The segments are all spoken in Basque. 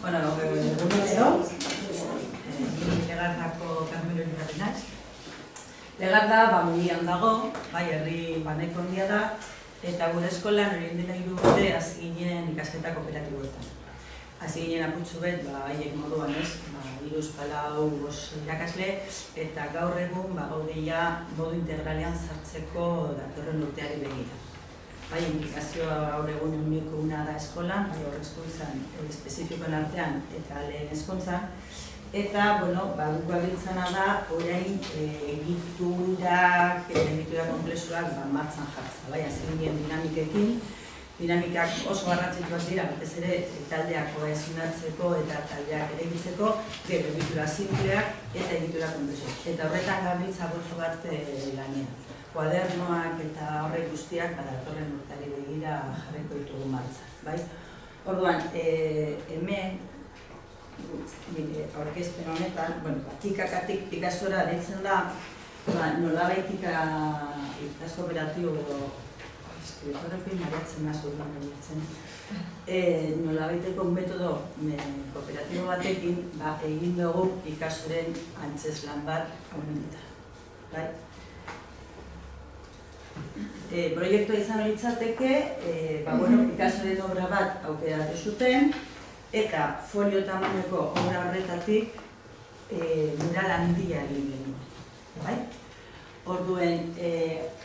Bueno, egunero, Legardako Carmelo Ibarrenaz. Legarda, ba, mundian dago, bai, herri baneko handia da, eta gure eskolan hori dela hiru urte hasi ginen ikasketa kooperatiboetan. Hasi ginen aputxu bet, ba, haiek moduan ez, ba, iruz palau bos irakasle, eta gaur egun, ba, gaudeia modu integralean sartzeko datorren urteari begira. Bai, indikazioa gaur egun uniko una da eskolan, bai, horrezkuntzan, espezifikoen artean eta lehen eskontzan, Eta, bueno, ba, guk da, orain e, egiturak, egitura komplexuak ba, martzan jartza. Bai, azken dinamikekin, dinamikak oso garrantzituak dira, batez ere taldeak kohesionatzeko eta taldeak ere egitzeko, egitura simpleak eta egitura komplexuak. Eta horretan gabiltza gotzo bat e, lanean. Kuadernoak eta horrek guztiak, bada, torren urtari begira jarriko ditugu martza. Bai? Orduan, e, hemen, nire aurkezpen honetan, bueno, tikakatik pikasora ditzen da, ba, nola baitika ikas kooperatibo edo eskriptorekin mariatzen nazu lan ditzen. E, nola baiteko metodo me, kooperatibo batekin, ba, egin dugu ikasoren antzeslan bat honetan. Bai? E, proiektua izan horitzateke, e, ba, bueno, ikasoren obra bat aukeratu zuten, eta folio tamaneko obra horretatik e, mural handia egin genuen. Bai? Orduen e,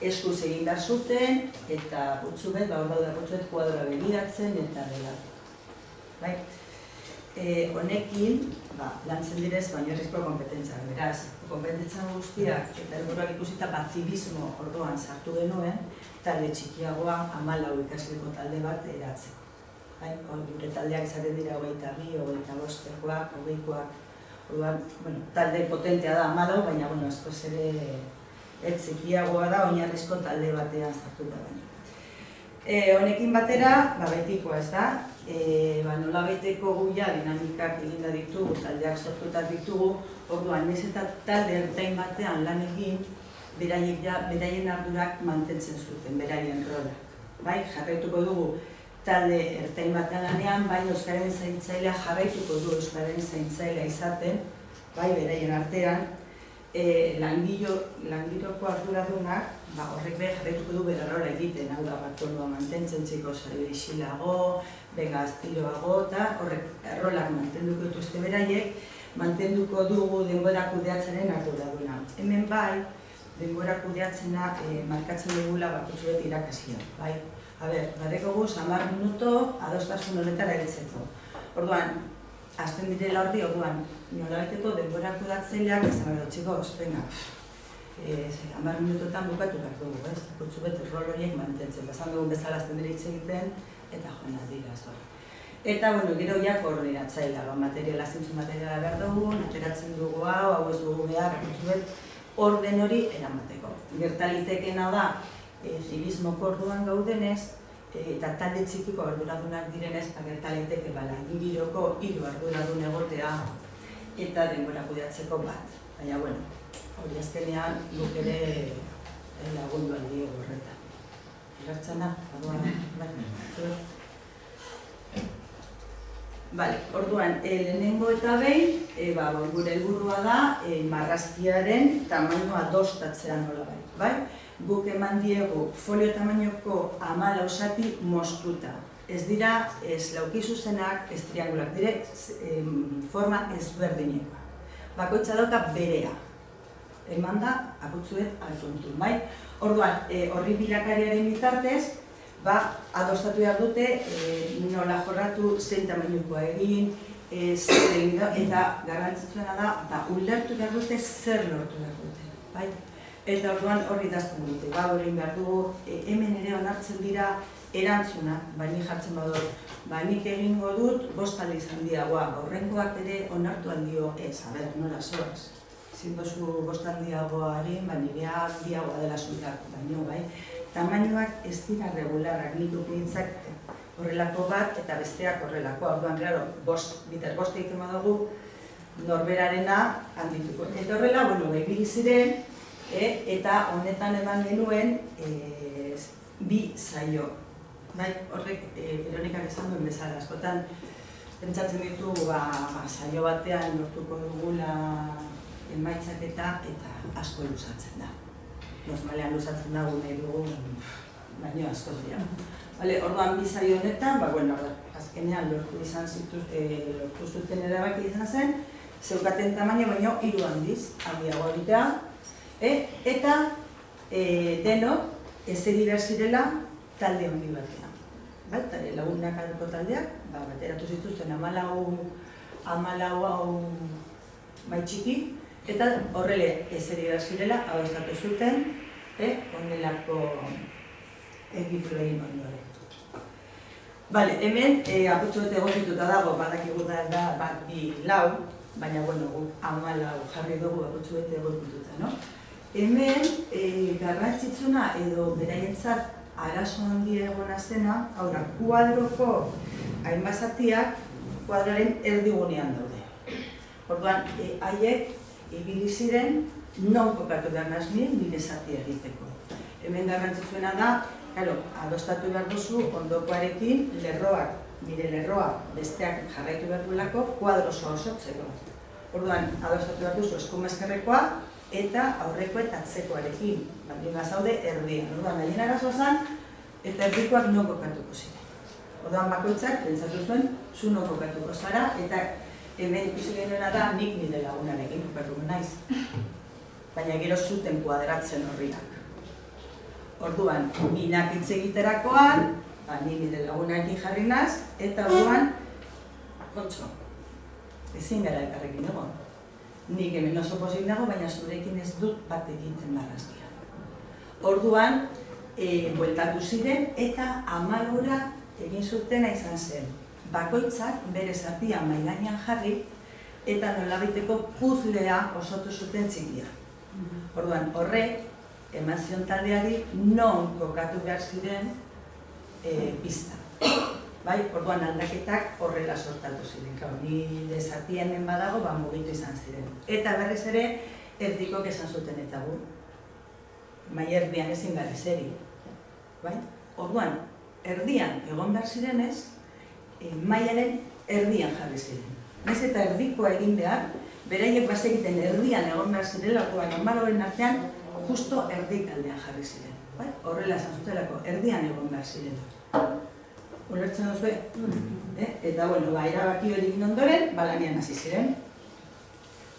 eskuz egin behar zuten eta putzu bet, ba, hor daude kuadora begiratzen eta dela. Bai? E, honekin, ba, lantzen direz, baina errizko kompetentzia. Beraz, kompetentza guztiak eta helburuak ikusita bazibismo orduan sartu genuen, talde txikiagoa amalau ikasleko talde bat eratzeko. Bai, gure taldeak izaten dira hogeita bi, hogeita bostekoak, hogeikoak, orduan, bueno, talde potentea da amalo, baina, bueno, askoz ez txikiagoa da, oinarrizko talde batean sartuta baina. E, honekin batera, ba, betikoa ez da, e, ba, nola beteko guia dinamikak eginda ditugu, taldeak sortuta ditugu, orduan, ez eta talde ertain batean lan egin, beraiek ja, beraien ardurak mantentzen zuten, beraien rola. Bai, jarraituko dugu, talde ertain batean lanean, bai Euskaren zaintzailea jarraituko du Euskaren zaintzailea izaten, bai beraien artean, e, langilo, langiloko arduradunak, ba, horrek behar jarraituko du bera rola egiten, hau da bat mantentzen txiko zari isilago, bega aztiloago, eta horrek rolak mantenduko dituzte beraiek, mantenduko dugu denbora kudeatzenen arduraduna. Hemen bai, denbora kudeatzena e, markatzen dugula bakutsu beti irakasia, bai? A ber, badeko guz, minuto, adostasun honetara eritzeko. Orduan, azten direla horri, orduan, nola baiteko denbora kudatzeileak, ez da, txiko, venga, e, amar minutotan bukatu behar dugu, ez? Kutsu bete rol horiek mantentzen, bezan dugu bezala azten dira hitz egiten, eta joan dira, zor. Eta, bueno, gero ja koordinatzaila, ba, materiala zintzu materiala behar dugu, ateratzen dugu hau, hau ez dugu behar, kutsu bet, orden hori eramateko. Gertalitekena da, e, zibismoko orduan gaudenez, e, eta talde txikiko arduradunak direnez, agerta leiteke bala, ingiroko hiru arduradun egotea eta denbora kudeatzeko bat. Baina, bueno, hori azkenean guk ere e, lagundu aldi horretan. Igartzana, aduan, bai, Vale, orduan, e, lehenengo eta behin, e, ba, gure helburua da, e, marrazkiaren tamainoa dostatzea nola bai, bai? guk eman diegu folio tamainoko amala osati mostuta. Ez dira, ez lauki zuzenak, ez triangulak, dire forma ezberdinekoa. Bakoitza dauka berea. Eman da, akutzuet altuntu, bai? Orduan, e, horri bilakariaren bitartez, ba, adostatu behar dute, e, nola jorratu zein tamainokoa egin, e, eta garrantzitsuena da, ba, ulertu behar dute zer lortu behar dute, bai? Eta orduan horri dazten dute, ba, hori behar dugu, e, hemen ere onartzen dira erantzuna, baina jartzen badut, ba, nik egingo dut, bost aldiz handiagoa, horrengoak ere onartu handio ez, a ber, nola zoaz. Zintozu bost handiagoa harin, ba, nirea handiagoa dela zutak, baina, bai. Tamainoak ez dira regularrak, nik ukintzak horrelako bat eta besteak horrelako. Orduan, claro, bost, biter bost egiten badugu, norberarena handituko. Eta horrela, bueno, bai, ziren, e, eta honetan eman genuen e, bi zaio. Bai, horrek, e, Veronikak esan duen bezala, askotan pentsatzen ditu ba, ba, saio batean lortuko dugula emaitzak eta asko luzatzen da. Normalean luzatzen da nahi dugu, baino asko dira. Vale, orduan bi saio honetan, ba, bueno, azkenean lortu izan zituz, e, lortu zuten erabaki izan zen, zeukaten tamaina baino hiru handiz, handiago egitea, e, eta e, denok ezeri behar zirela talde handi batean. Bai, lagunak alko taldeak, ba, bateratu zituzten amalau, amalau hau bai txiki, eta horrele ezeri behar zirela, hau estatu zuten, e, onelako egitura egin ondoren. Bale, hemen e, aputxo bete egokituta dago, badakigu da, da bat bi lau, baina bueno, amalau jarri dugu aputxo bete egokituta, no? Hemen, e, garrantzitsuna edo beraientzat arazo handia egona zena, hau da, kuadroko hainbazatiak kuadraren erdigunean daude. Orduan, e, haiek ibili ziren non kokatu behar nazni nire zati egiteko. Hemen garrantzitsuena da, claro, adostatu behar duzu ondokoarekin lerroak, nire lerroa besteak jarraitu behar duelako kuadroso osotzeko. Orduan, adostatu behar duzu eskumezkerrekoa, eta aurreko eta atzekoarekin. Baldin zaude erdian. Orduan, nahi arazoa zen, eta erdikoak non kokatuko ziren. Orduan, bakoitzak, pentsatu zuen, zu non kokatuko zara, eta hemen ikusi genuena da, nik nire lagunarekin kokatuko naiz. Baina gero zuten kuadratzen horriak. Orduan, binak hitz egiterakoan, ba, ni nire lagunarekin jarri naz, eta orduan, kontxo, ezin gara elkarrekin egon nik hemen oso pozik dago, baina zurekin ez dut bat egiten barrazkia. Orduan, e, bueltatu ziren eta amalura egin zutena izan zen. Bakoitzak bere zatia mailanian jarri eta nolabiteko puzlea osotu zuten txikia. Orduan, horrek, emazion taldeari non kokatu behar ziren e, pista bai, orduan aldaketak horrela sortatu ziren. Kau, ni desatien hemen badago, ba, mugitu izan ziren. Eta berriz ere, erdiko esan zuten eta gu. Mai erdian ezin gara zeri. Bai? Orduan, erdian egon behar zirenez, e, maiaren erdian jarri ziren. Naiz eta erdikoa egin behar, beraiek bazegiten erdian egon behar zirela, orduan, normaloren artean, justo erdik aldean jarri ziren. Bai? Horrela esan zutelako, erdian egon behar ziren. Ulertzen duzu, eh? Eta, bueno, ba, erabaki hori ondoren, ba, lanian hasi ziren.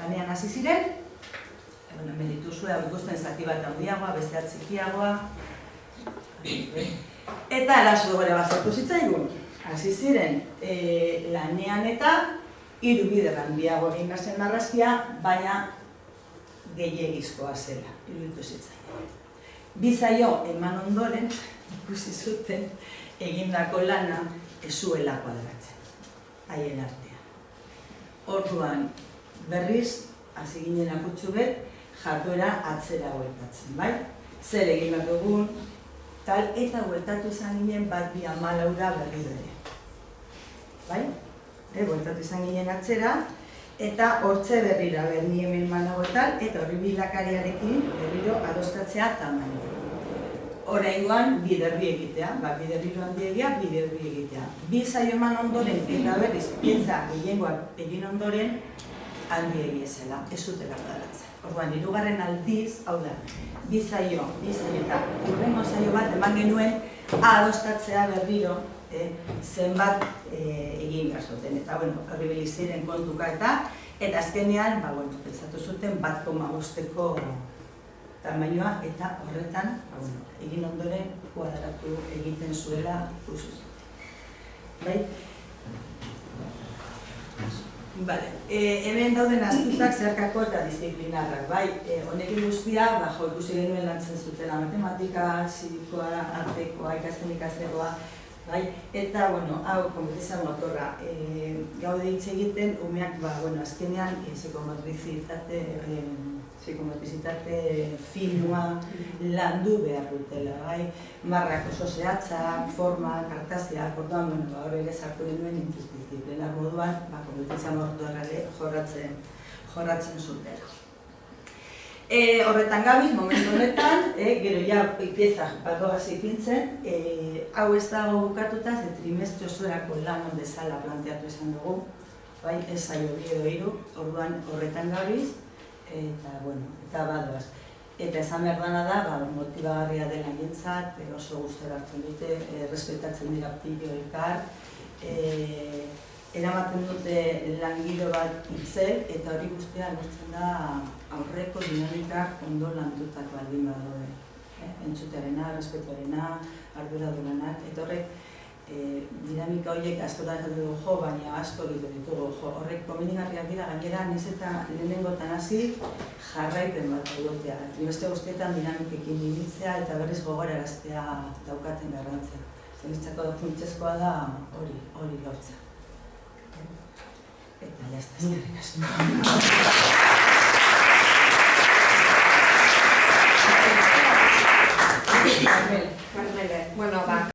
Lanian hasi ziren, e, bueno, hau ikusten zati bat handiagoa, beste txikiagoa. Eta arazo gore bat sortu zitzaigun. Hasi ziren, e, lanean eta hiru bider handiago egin zen marrazkia, baina gehiagizkoa zela, iruditu zitzaigun. Bizaio eman ondoren, ikusi zuten, egindako lana ezuela kuadratzen, haien artean. Orduan, berriz, hasi ginen akutsu bet, jarduera atzera hueltatzen, bai? Zer egin bat dugun, tal, eta hueltatu izan ginen bat bi amalaura berri. Bai? E, hueltatu izan ginen atzera, eta hortze berrira behar ni hemen managoetan, eta horri bilakariarekin berriro adostatzea tamaino. Oraingoan biderbi egitea, ba, biderbi joan diegia, biderbi egitea. Bi zaio eman ondoren eta berriz pieza gehiengoak egin ondoren handi egiezela, ez zutela badatzen. Orduan, irugarren aldiz, hau da, bi zaio, bi zaio eta urrengo zaio bat eman genuen adostatzea berriro eh, zenbat eh, egin gazoten. Eta, bueno, horri ziren kontuka eta, eta azkenean, ba, bueno, pentsatu zuten bat koma guzteko tamainoa eta horretan, ba, bueno, egin ondoren kuadratu egiten zuela ikusi Bai? Vale. E, hemen dauden aztutak zeharkako eta disiplinarrak, bai? E, honekin guztia, ba, jo, ikusi genuen lantzen zutela matematika, zirikoa, artekoa, ikasten ikastekoa, bai? Eta, bueno, hau, kompetizan motorra, e, gaude hitz egiten, umeak, ba, bueno, azkenean, e, psikomotrizitate, e, psikomotrizitate finua landu behar dutela, bai? Marrak oso zehatza, forma, kartazia, orduan, bueno, ba, hori ere sartu genuen interdisziplinar moduan, ba, kompetizan motorra jorratzen, jorratzen zutela. E, horretan gabiz, momentu honetan, e, gero ja pieza badoaz ipintzen, e, hau ez dago bukatuta, ze trimestre osorako lan bezala planteatu izan dugu, bai, ez zailo bi edo hiru, orduan horretan gabiz, eta, bueno, eta badoaz. Eta esan behar dana da, ba, motibagarria dela jentzat, oso guztora hartzen dute, e, respetatzen dira pillo elkar, e, eramaten dute langilo bat hitzel eta hori guztia lortzen da aurreko dinamikak ondo landutak baldin badaude. Eh? Entzutearena, respetuarena, ardura duenak, eta horrek e, dinamika horiek asko da dugu jo, baina asko egiten ditugu jo. Horrek komenigarriak dira gainera, niz eta lehenengotan hasi jarraipen bat egotea. Trimestre guztietan dinamikekin ibiltzea eta berriz gogora eraztea daukaten garrantzea. Zenitzako funtsezkoa da hori, hori lortzea. Eta ya está, bueno, va.